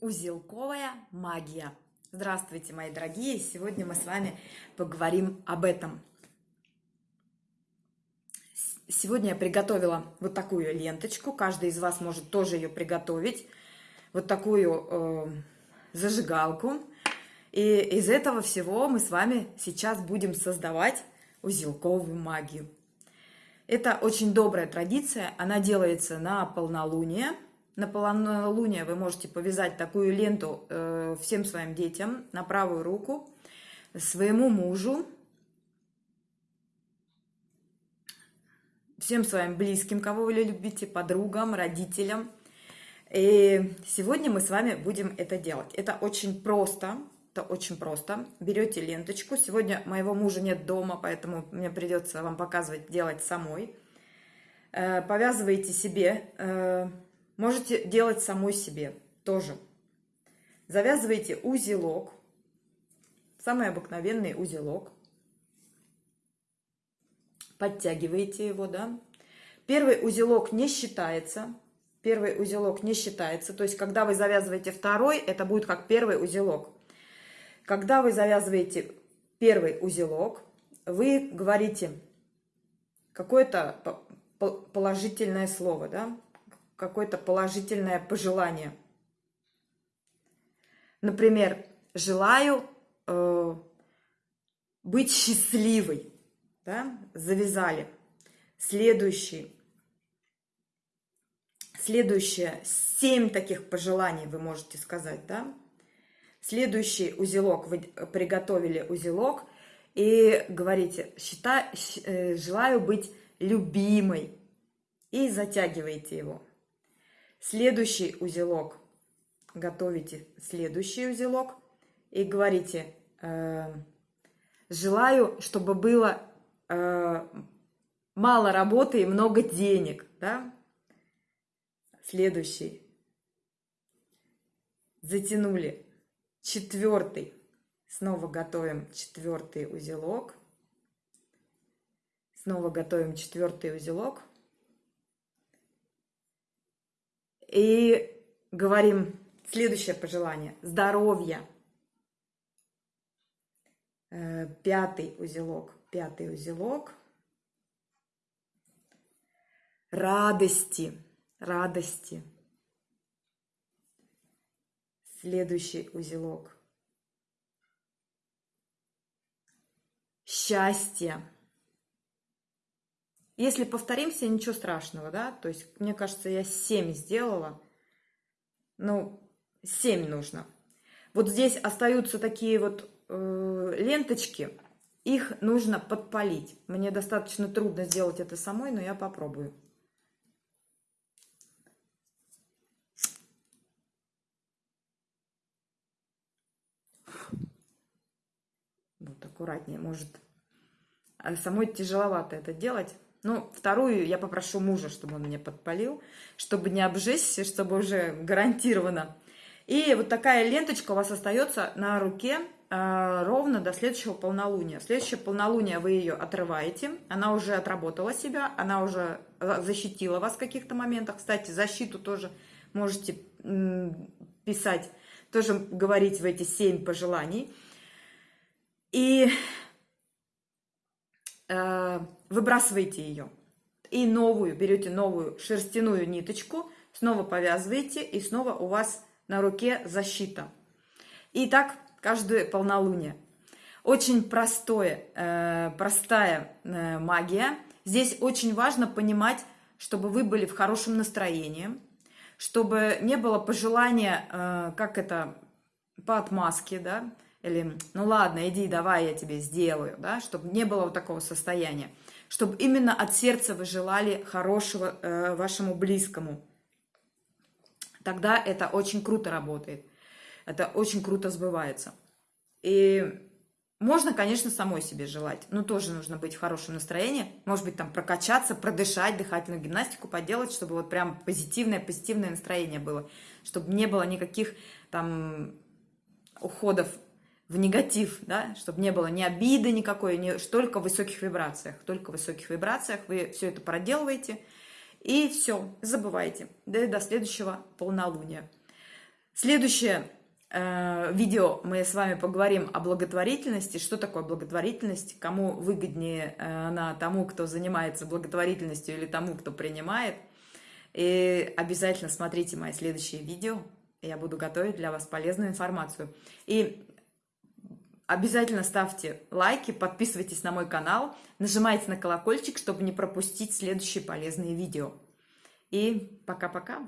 Узелковая магия. Здравствуйте, мои дорогие! Сегодня мы с вами поговорим об этом. Сегодня я приготовила вот такую ленточку. Каждый из вас может тоже ее приготовить. Вот такую э, зажигалку. И из этого всего мы с вами сейчас будем создавать узелковую магию. Это очень добрая традиция. Она делается на полнолуние – на полнолуние вы можете повязать такую ленту э, всем своим детям на правую руку, своему мужу, всем своим близким, кого вы любите, подругам, родителям. И сегодня мы с вами будем это делать. Это очень просто, это очень просто. Берете ленточку. Сегодня моего мужа нет дома, поэтому мне придется вам показывать, делать самой. Э, повязываете себе э, Можете делать самой себе тоже. Завязываете узелок, самый обыкновенный узелок. Подтягиваете его, да. Первый узелок не считается. Первый узелок не считается. То есть, когда вы завязываете второй, это будет как первый узелок. Когда вы завязываете первый узелок, вы говорите какое-то положительное слово, да, какое-то положительное пожелание. Например, желаю э, быть счастливой. Да? Завязали. Следующий. Следующее. Семь таких пожеланий вы можете сказать. Да? Следующий узелок. Вы приготовили узелок. И говорите, считай, э, желаю быть любимой. И затягиваете его. Следующий узелок. Готовите следующий узелок и говорите, э, желаю, чтобы было э, мало работы и много денег. Да? Следующий. Затянули. Четвертый. Снова готовим четвертый узелок. Снова готовим четвертый узелок. И говорим следующее пожелание. Здоровья. Э, пятый узелок. Пятый узелок. Радости. Радости. Следующий узелок. Счастье. Если повторимся, ничего страшного, да? То есть, мне кажется, я 7 сделала. Ну, 7 нужно. Вот здесь остаются такие вот э, ленточки. Их нужно подпалить. Мне достаточно трудно сделать это самой, но я попробую. Вот аккуратнее, может. А самой тяжеловато это делать. Ну, вторую я попрошу мужа, чтобы он мне подпалил, чтобы не обжечься, чтобы уже гарантированно. И вот такая ленточка у вас остается на руке э, ровно до следующего полнолуния. Следующее полнолуние вы ее отрываете, она уже отработала себя, она уже э, защитила вас в каких-то моментах. Кстати, защиту тоже можете писать, тоже говорить в эти семь пожеланий. И выбрасываете ее. И новую, берете новую шерстяную ниточку, снова повязываете, и снова у вас на руке защита. И так каждое полнолуние. Очень простое, э, простая э, магия. Здесь очень важно понимать, чтобы вы были в хорошем настроении, чтобы не было пожелания, э, как это, по отмазке, да, или ну ладно, иди, давай, я тебе сделаю, да, чтобы не было вот такого состояния чтобы именно от сердца вы желали хорошего э, вашему близкому. Тогда это очень круто работает. Это очень круто сбывается. И можно, конечно, самой себе желать. Но тоже нужно быть в хорошем настроении. Может быть, там прокачаться, продышать, дыхательную гимнастику поделать, чтобы вот прям позитивное, позитивное настроение было. Чтобы не было никаких там уходов в негатив, да, чтобы не было ни обиды никакой, ни, только в высоких вибрациях. Только в высоких вибрациях вы все это проделываете, и все, забывайте, да, до следующего полнолуния. Следующее э, видео мы с вами поговорим о благотворительности. Что такое благотворительность? Кому выгоднее э, она тому, кто занимается благотворительностью или тому, кто принимает. И обязательно смотрите мои следующие видео. Я буду готовить для вас полезную информацию. И обязательно ставьте лайки, подписывайтесь на мой канал, нажимайте на колокольчик, чтобы не пропустить следующие полезные видео. И пока-пока!